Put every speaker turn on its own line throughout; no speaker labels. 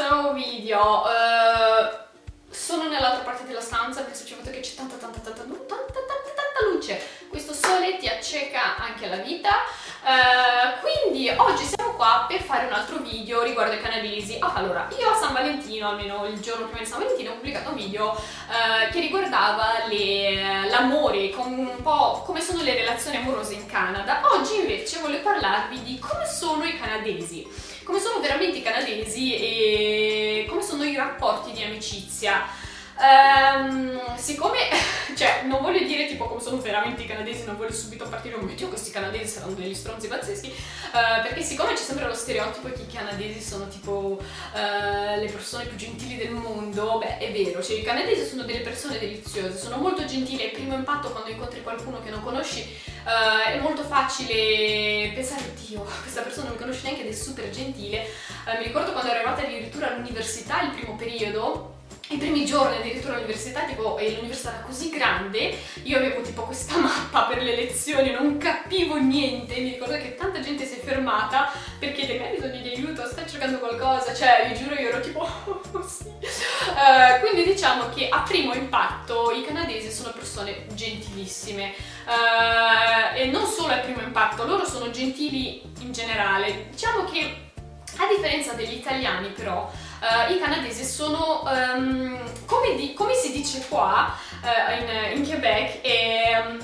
questo nuovo video. Uh, sono nell'altra parte della stanza perché ci ho fatto che c'è tanta tanta tanta, tanta tanta luce. Questo sole ti acceca anche la vita. Uh, quindi oggi siamo qua per fare un altro video riguardo ai canadesi. Oh, allora, io a San Valentino, almeno il giorno prima di San Valentino, ho pubblicato un video uh, che riguardava l'amore, un po' come sono le relazioni amorose in Canada. Oggi invece voglio parlarvi di come sono i canadesi come sono veramente i canadesi e come sono i rapporti di amicizia. Um, siccome, cioè, non voglio dire tipo come sono veramente i canadesi, non voglio subito partire un video, questi canadesi saranno degli stronzi pazzeschi, uh, perché siccome c'è sempre lo stereotipo che i canadesi sono tipo uh, le persone più gentili del mondo, beh, è vero, cioè i canadesi sono delle persone deliziose, sono molto gentili, al primo impatto quando incontri qualcuno che non conosci uh, è molto facile pensare, Dio, questa persona non mi conosce neanche ed è super gentile. mi ricordo quando ero arrivata addirittura all'università, il primo periodo, i primi giorni addirittura all'università, tipo, l'università era così grande, io avevo tipo questa mappa per le lezioni, non capivo niente, mi ricordo che tanta gente si è fermata per chiedermi hai bisogno di aiuto, stai cercando qualcosa, cioè vi giuro io ero tipo oh, sì. Uh, quindi diciamo che a primo impatto i canadesi sono persone gentilissime uh, e non solo a primo impatto, loro sono gentili in generale, diciamo che a differenza degli italiani però uh, i canadesi sono, um, come, di, come, si dice qua uh, in, in, Quebec, è um,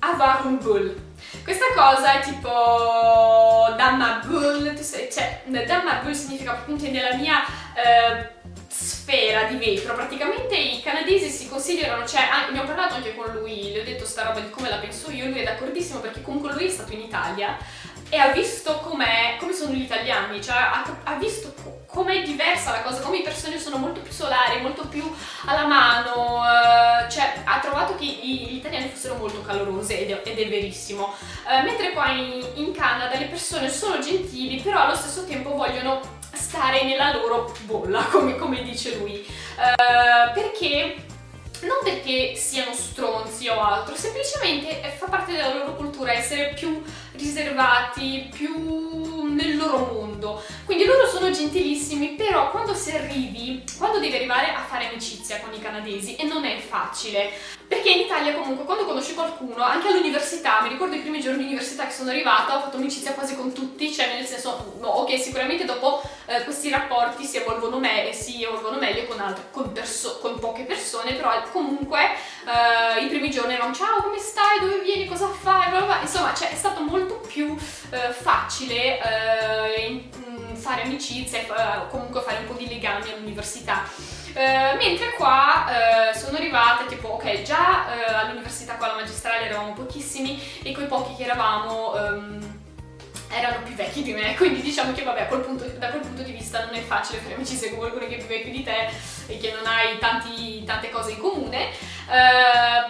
avoir un bull. Questa cosa è tipo damma bull, cioè damma bull significa appunto nella mia uh, sfera di vetro, praticamente i canadesi si considerano, cioè ah, ne ho parlato anche con lui, gli ho detto sta roba di come la penso io, lui è d'accordissimo perché comunque lui è stato in Italia e ha visto com'è, come sono gli italiani, cioè ha, ha visto com'è diversa la cosa, come i persone sono molto più solari, molto più alla mano, eh, cioè ha trovato che gli italiani fossero molto calorose ed è, ed è verissimo. Eh, mentre qua in, in Canada le persone sono gentili, però allo stesso tempo vogliono stare nella loro bolla, come, come dice lui, eh, perché non perché siano stronzi o altro, semplicemente fa parte della loro cultura essere più riservati, più nel loro mondo. Quindi loro sono gentilissimi, però quando si arrivi, quando devi arrivare a fare amicizia con i canadesi, e non è facile, perché in Italia comunque quando conosci qualcuno, anche all'università, mi ricordo i primi giorni di università che sono arrivata, ho fatto amicizia quasi con tutti, cioè nel senso, no, ok, sicuramente dopo eh, questi rapporti si evolvono, me si evolvono meglio con, altre, con, con, poche persone, però comunque eh, i primi giorni erano ciao, come stai, dove vieni, cosa fai, insomma, cioè, è stato molto più eh, facile eh, e eh, comunque fare un po' di legami all'università. Uh, mentre qua uh, sono arrivata tipo ok già uh, all'università qua alla magistrale eravamo pochissimi e quei pochi che eravamo um, erano più vecchi di me, quindi diciamo che vabbè, quel punto, da quel punto di vista non è facile fare amicizia con qualcuno che è più vecchio di te e che non hai tanti, tante cose in comune,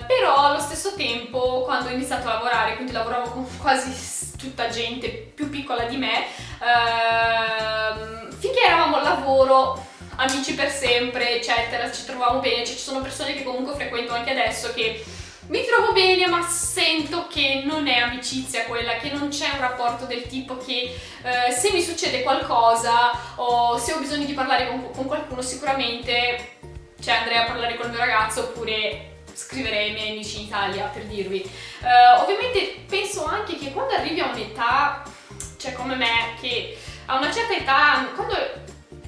però allo stesso tempo quando ho iniziato a lavorare, quindi lavoravo con quasi tutta gente più piccola di me, uh, finché eravamo al lavoro amici per sempre, eccetera, ci trovavamo bene, cioè, ci sono persone che comunque frequento anche adesso che mi trovo bene ma sento che non è amicizia quella, che non c'è un rapporto del tipo che eh, se mi succede qualcosa o se ho bisogno di parlare con, con qualcuno sicuramente cioè andrei a parlare col mio ragazzo oppure scriverei ai miei amici in Italia per dirvi. Uh, ovviamente penso anche che quando arrivi a un'età, cioè come me, che a una certa età, quando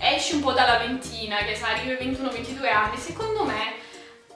esci un po' dalla ventina, che sai, arrivi ai 21-22 anni, secondo me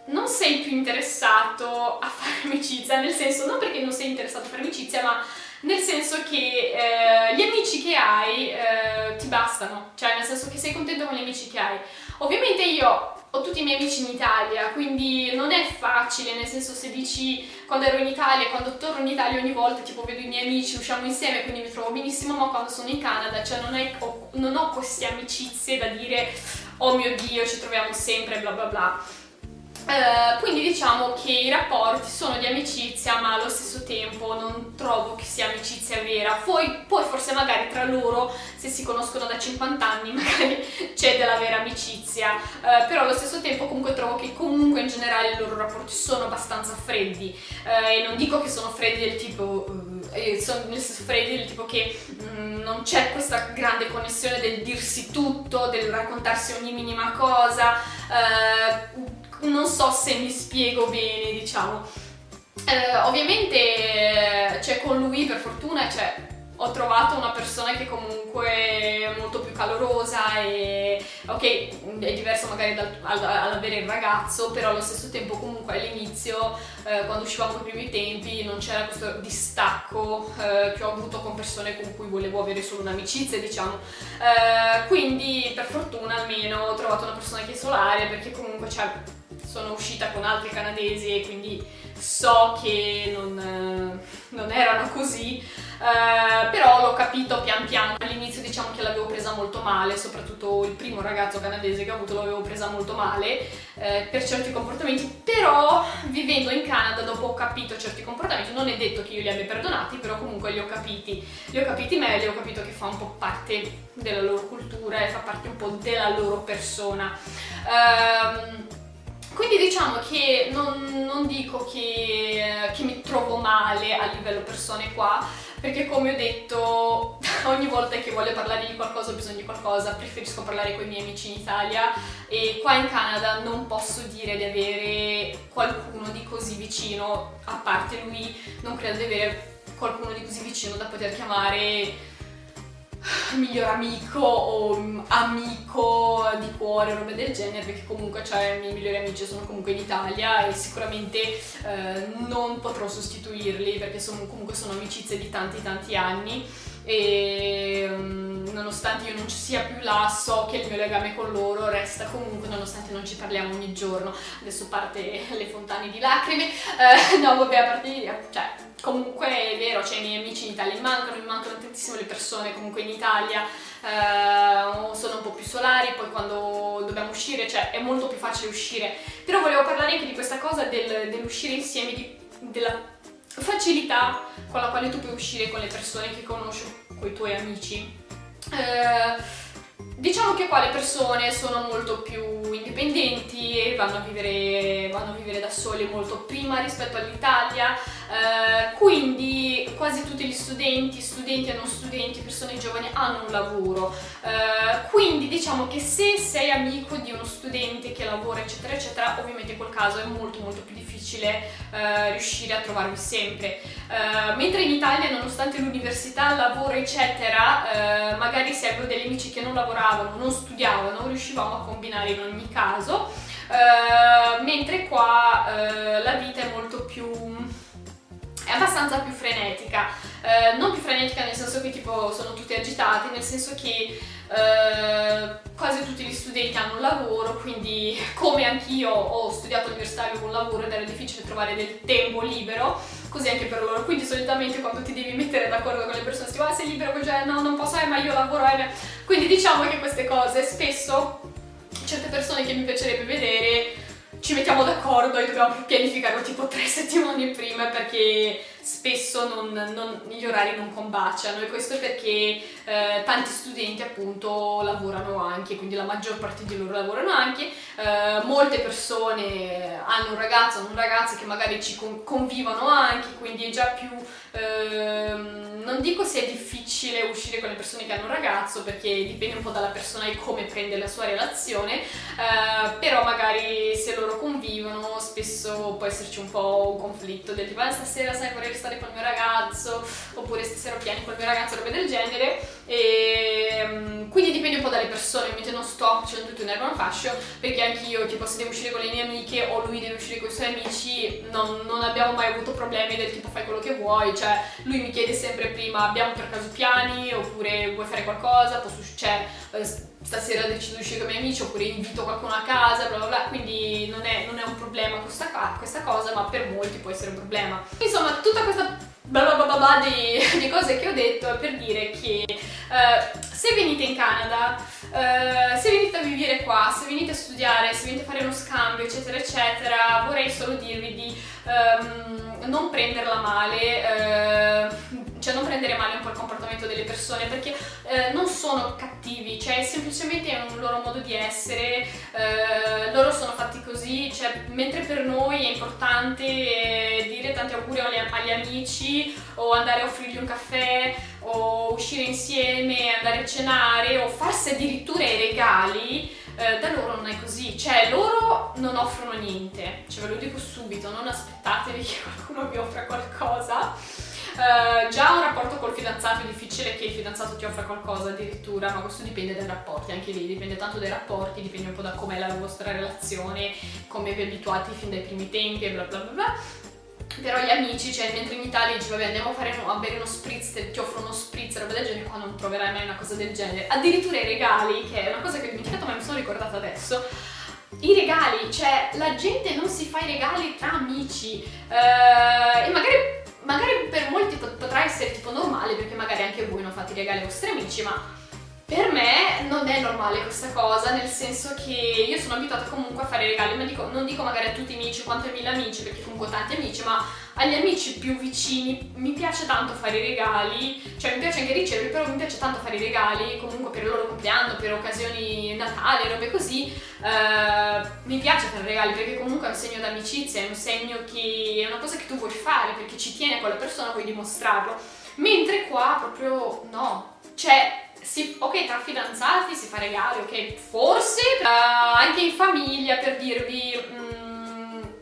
non sei più interessato a fare amicizia, nel senso, non perché non sei interessato a fare amicizia, ma nel senso che eh, gli amici che hai eh, ti bastano, cioè nel senso che sei contento con gli amici che hai. Ovviamente io ho tutti i miei amici in Italia, quindi non è facile, nel senso se dici quando ero in Italia, quando torno in Italia ogni volta, tipo vedo i miei amici, usciamo insieme, quindi mi trovo benissimo, ma quando sono in Canada, cioè non, è, non ho queste amicizie da dire oh mio Dio, ci troviamo sempre, bla bla bla. Uh, quindi diciamo che i rapporti sono di amicizia ma allo stesso tempo non trovo che sia amicizia vera. Poi, poi forse magari tra loro se si conoscono da 50 anni magari c'è della vera amicizia. Uh, però allo stesso tempo comunque trovo che comunque in generale i loro rapporti sono abbastanza freddi. Uh, e non dico che sono freddi del tipo sono nel senso Freddy del tipo che mh, mm, non c'è questa grande connessione del dirsi tutto, del raccontarsi ogni minima cosa, non so se mi spiego bene, diciamo. Uh, ovviamente c'è con lui per fortuna, cioè ho trovato una persona che comunque è molto più calorosa e ok, è diverso magari dal, avere il ragazzo, però allo stesso tempo comunque all'inizio, eh, quando uscivamo i primi tempi, non c'era questo distacco eh, che ho avuto con persone con cui volevo avere solo un'amicizia, diciamo. Eh, quindi per fortuna almeno ho trovato una persona che è solare perché comunque cioè, sono uscita con altri canadesi e quindi so che non, eh, non erano così, eh, però l'ho capito pian piano. All'inizio diciamo che l'avevo presa molto male, soprattutto il primo ragazzo canadese che ho avuto l'avevo presa molto male eh, per certi comportamenti, però vivendo in Canada dopo ho capito certi comportamenti, non è detto che io li abbia perdonati, però comunque li ho capiti, li ho capiti meglio, ho capito che fa un po' parte della loro cultura e fa parte un po' della loro persona. Um, quindi diciamo che non, non dico che, che, mi trovo male a livello persone qua, perché come ho detto ogni volta che voglio parlare di qualcosa ho bisogno di qualcosa, preferisco parlare con i miei amici in Italia. E qua in Canada non posso dire di avere qualcuno di così vicino, a parte lui non credo di avere qualcuno di così vicino da poter chiamare miglior amico o amico di cuore roba del genere perché comunque cioè, i miei migliori amici sono comunque in Italia e sicuramente eh, non potrò sostituirli perché sono, comunque sono amicizie di tanti tanti anni. E um, nonostante io non ci sia più là so che il mio legame con loro resta comunque nonostante non ci parliamo ogni giorno. Adesso parte le fontane di lacrime. Eh, no vabbè a parte cioè comunque è vero, cioè i miei amici in Italia mancano, mi mancano tantissime le persone comunque in Italia, eh, sono un po' più solari, poi quando dobbiamo uscire, cioè è molto più facile uscire. Però volevo parlare anche di questa cosa del, dell'uscire insieme, di, della facilità con la quale tu puoi uscire con le persone che conosci, con i tuoi amici. Eh, Diciamo che qua le persone sono molto più indipendenti e vanno a vivere, vanno a vivere da soli molto prima rispetto all'Italia, eh, quindi quasi tutti gli studenti, studenti e non studenti, persone giovani hanno un lavoro, eh, quindi diciamo che se sei amico di uno studente che lavora eccetera eccetera, ovviamente in quel caso è molto molto più difficile eh, riuscire a trovarvi sempre, eh, mentre in Italia nonostante l'università, il lavoro eccetera, eh, magari se avevo degli amici che non lavoravano non studiavano, riuscivamo a combinare in ogni caso, mentre qua la vita è molto più è abbastanza più frenetica, eh, non più frenetica nel senso che tipo sono tutti agitati, nel senso che eh, quasi tutti gli studenti hanno un lavoro, quindi come anch'io ho studiato all'università e avevo un lavoro ed era difficile trovare del tempo libero, così anche per loro, quindi solitamente quando ti devi mettere d'accordo con le persone si dice ah sei libero, cioè no non posso, eh, ma io lavoro, eh, quindi diciamo che queste cose spesso certe persone che mi piacerebbe vedere ci mettiamo d'accordo e dobbiamo pianificarlo tipo tre settimane prima perché spesso non, non, gli orari non combaciano e questo perché eh, tanti studenti appunto lavorano anche, quindi la maggior parte di loro lavorano anche, eh, molte persone hanno un ragazzo, hanno un ragazzo che magari ci convivono anche, quindi è già più, eh, non dico se difficile uscire con le persone che hanno un ragazzo perché dipende un po' dalla persona e come prende la sua relazione, eh, però magari se loro convivono spesso può esserci un po' un conflitto del tipo ah, stasera sai vorrei stare col mio ragazzo oppure stasera ho piani col mio ragazzo, robe del genere. E ehm, quindi dipende un po' dalle persone, ovviamente non sto facendo tutto in erba un fascio perché anch'io tipo se devo uscire con le mie amiche o lui deve uscire con i suoi amici non, non abbiamo mai avuto problemi del tipo fai quello che vuoi, cioè lui mi chiede sempre prima abbiamo per caso piani oppure vuoi fare qualcosa, posso, cioè eh, stasera decido di uscire con i miei amici oppure invito qualcuno a casa, bla bla bla, quindi non è, non è un problema questa, questa, cosa, ma per molti può essere un problema. Insomma, tutta questa bla bla bla bla di, di cose che ho detto è per dire che uh, se venite in Canada, uh, se venite a vivere qua, se venite a studiare, se venite a fare uno scambio, eccetera, eccetera, vorrei solo dirvi di um, non prenderla male, uh, cioè non prendere male un po' il comportamento delle persone perché eh, non sono cattivi, cioè semplicemente è un loro modo di essere, eh, loro sono fatti così, cioè mentre per noi è importante eh, dire tanti auguri agli, agli, amici o andare a offrirgli un caffè o uscire insieme, andare a cenare o farsi addirittura i regali, eh, da loro non è così, cioè loro non offrono niente, cioè ve lo dico subito, non aspettatevi che qualcuno vi offra qualcosa. Uh, già un rapporto col fidanzato è difficile che il fidanzato ti offra qualcosa addirittura, ma questo dipende dai rapporti, anche lì dipende tanto dai rapporti, dipende un po' da com'è la vostra relazione, come vi abituati fin dai primi tempi e bla bla bla bla. Però gli amici, cioè mentre in Italia dici vabbè andiamo a, fare, a bere uno spritz, ti offro uno spritz, roba del genere, qua non troverai mai una cosa del genere. Addirittura i regali, che è una cosa che ho dimenticato ma mi sono ricordata adesso, i regali, cioè la gente non si fa i regali tra amici uh, e magari magari per molti potrà essere tipo normale perché magari anche voi non fate i regali ai vostri amici, ma per me non è normale questa cosa, nel senso che io sono abituata comunque a fare regali, ma dico, non dico magari a tutti i miei 50.000 amici, perché comunque ho tanti amici, ma agli amici più vicini mi piace tanto fare i regali, cioè mi piace anche ricevere, però mi piace tanto fare i regali, comunque per il loro compleanno, per occasioni Natale, robe così, uh, mi piace fare regali perché comunque è un segno d'amicizia, è un segno che è una cosa che tu vuoi fare, perché ci tiene a quella persona, vuoi dimostrarlo, mentre qua proprio no, cioè si, ok, tra fidanzati si fa regali, ok, forse uh, anche in famiglia per dirvi, um,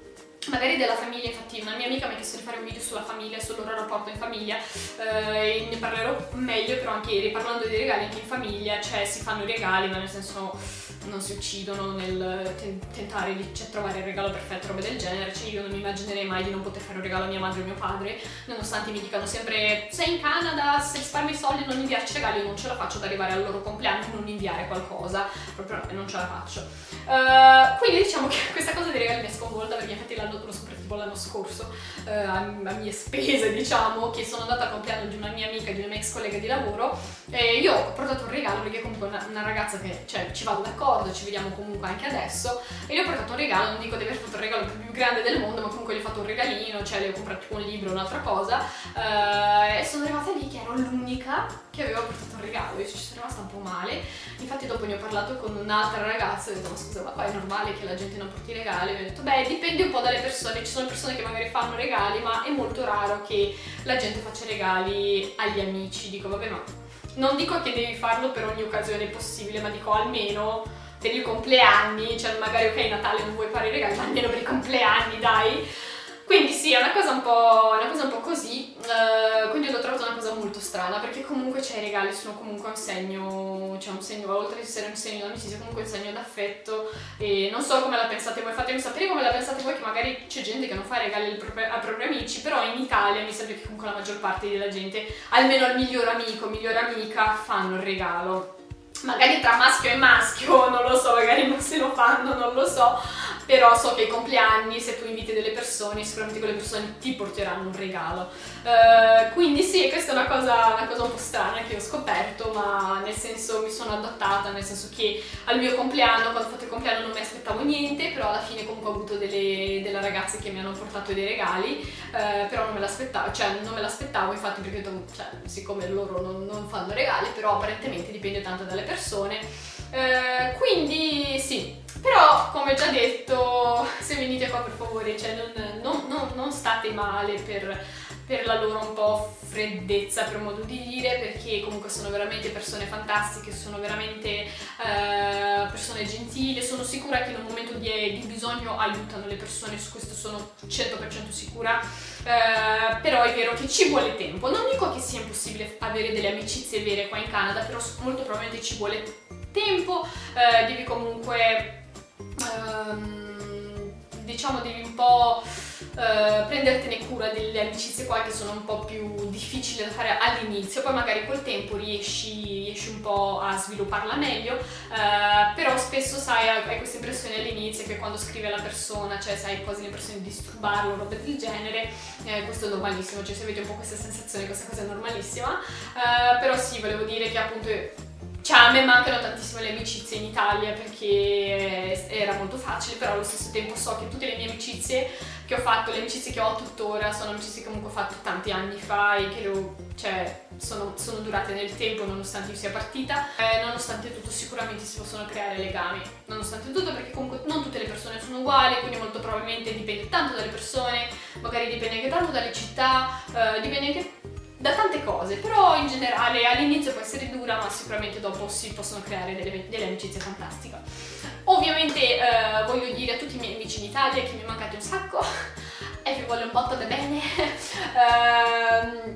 magari della famiglia, infatti una mia amica mi ha chiesto di fare un video sulla famiglia, sul loro rapporto in famiglia, uh, ne parlerò meglio, però anche riparlando dei regali anche in famiglia, cioè si fanno regali, ma nel senso non si uccidono nel tentare di cioè, trovare il regalo perfetto, robe del genere, cioè io non mi immaginerei mai di non poter fare un regalo a mia madre o mio padre, nonostante mi dicano sempre sei in Canada, se risparmi i soldi non inviarci regali, io non ce la faccio ad arrivare al loro compleanno non inviare qualcosa, proprio non ce la faccio. Uh, quindi diciamo che questa cosa dei regali mi è sconvolta perché infatti l'anno scoperto tipo l'anno scorso uh, a, a, mie spese diciamo che sono andata al compleanno di una mia amica, di una mia ex collega di lavoro e io ho portato un regalo perché comunque una, una ragazza che cioè, ci vado d'accordo, ci vediamo comunque anche adesso e gli ho portato un regalo, non dico di aver fatto il regalo più grande del mondo ma comunque gli ho fatto un regalino, cioè le ho comprato un libro, un'altra cosa uh, e sono arrivata lì che ero l'unica che aveva portato un regalo, io ci sono rimasta un po' male. Infatti dopo ne ho parlato con un'altra ragazza e ho detto ma scusa ma qua è normale che la gente non porti regali? E ha detto beh dipende un po' dalle persone, ci sono persone che magari fanno regali ma è molto raro che la gente faccia regali agli amici, dico vabbè ma non dico che devi farlo per ogni occasione possibile ma dico almeno per i compleanni, cioè magari ok Natale non vuoi fare i regali ma almeno per i compleanni dai quindi sì, è una cosa un po', cosa un po così, uh, quindi l'ho trovato una cosa molto strana perché comunque cioè, i regali sono comunque un segno, cioè un segno, oltre ad essere un segno d'amicizia, comunque un segno d'affetto e non so come la pensate voi, fatemi sapere come la pensate voi che magari c'è gente che non fa regali ai propri, amici, però in Italia mi sembra che comunque la maggior parte della gente, almeno al miglior amico, migliore amica, fanno il regalo. Magari tra maschio e maschio, non lo so, magari non se lo fanno, non lo so, però so che ai compleanni se tu inviti delle persone sicuramente quelle persone ti porteranno un regalo. Uh, quindi sì questa è una cosa, una cosa un po' strana che ho scoperto ma nel senso mi sono adattata nel senso che al mio compleanno quando ho fatto il compleanno non mi aspettavo niente però alla fine comunque ho avuto delle, delle ragazze che mi hanno portato dei regali uh, però non me l'aspettavo cioè non me l'aspettavo infatti perché cioè, siccome loro non, non fanno regali però apparentemente dipende tanto dalle persone. Uh, quindi sì però, come già detto, se venite qua per favore, cioè non, non, non, non state male per, per la loro un po' freddezza per modo di dire perché comunque sono veramente persone fantastiche, sono veramente eh, persone gentili, sono sicura che in un momento di, di, bisogno aiutano le persone, su questo sono 100% sicura, eh, però è vero che ci vuole tempo, non dico che sia impossibile avere delle amicizie vere qua in Canada, però molto probabilmente ci vuole tempo, eh, devi comunque ehm, diciamo devi un po' eh, prendertene cura delle amicizie qua che sono un po' più difficili da fare all'inizio, poi magari col tempo riesci, riesci, un po' a svilupparla meglio, eh, però spesso sai, hai questa impressione all'inizio che quando scrivi alla persona, cioè sai quasi l'impressione di disturbarlo roba del genere, eh, questo è normalissimo, cioè se avete un po' questa sensazione, questa cosa è normalissima, eh, però sì, volevo dire che appunto cioè a me mancano tantissimo le amicizie in Italia perché era molto facile, però allo stesso tempo so che tutte le mie amicizie che ho fatto, le amicizie che ho tuttora, sono amicizie che comunque ho fatto tanti anni fa e che lo, cioè, sono, sono, durate nel tempo nonostante io sia partita. Eh, nonostante tutto sicuramente si possono creare legami, nonostante tutto perché comunque non tutte le persone sono uguali, quindi molto probabilmente dipende tanto dalle persone, magari dipende anche tanto dalle città, eh, dipende anche da tante cose, però in generale all'inizio può essere dura, ma sicuramente dopo si possono creare delle, delle amicizie fantastiche. Ovviamente eh, voglio dire a tutti i miei amici in Italia che mi mancate un sacco e vi voglio un botto da bene. uh,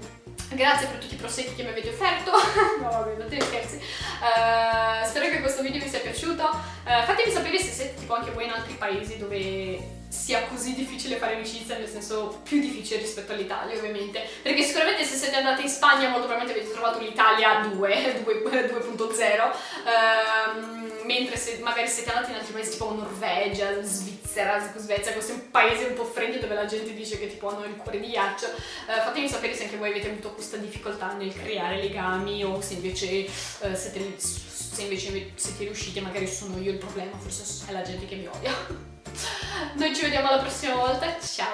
grazie per tutti i prosecchi che mi avete offerto. no, vabbè, non te scherzi. Uh, spero che questo video vi sia piaciuto. Uh, fatemi sapere se siete tipo anche voi in altri paesi dove sia così difficile fare amicizia, nel senso più difficile rispetto all'Italia ovviamente, perché sicuramente se siete andati in Spagna molto probabilmente avete trovato l'Italia 2, 2.0, ehm, mentre se magari siete andati in altri paesi tipo Norvegia, Svizzera, Svezia, questi paesi un po' freddi dove la gente dice che tipo hanno il cuore di ghiaccio, eh, fatemi sapere se anche voi avete avuto questa difficoltà nel creare legami o se invece eh, siete, se invece siete riusciti, magari sono io il problema, forse è la gente che mi odia. Noi ci vediamo la prossima volta, ciao!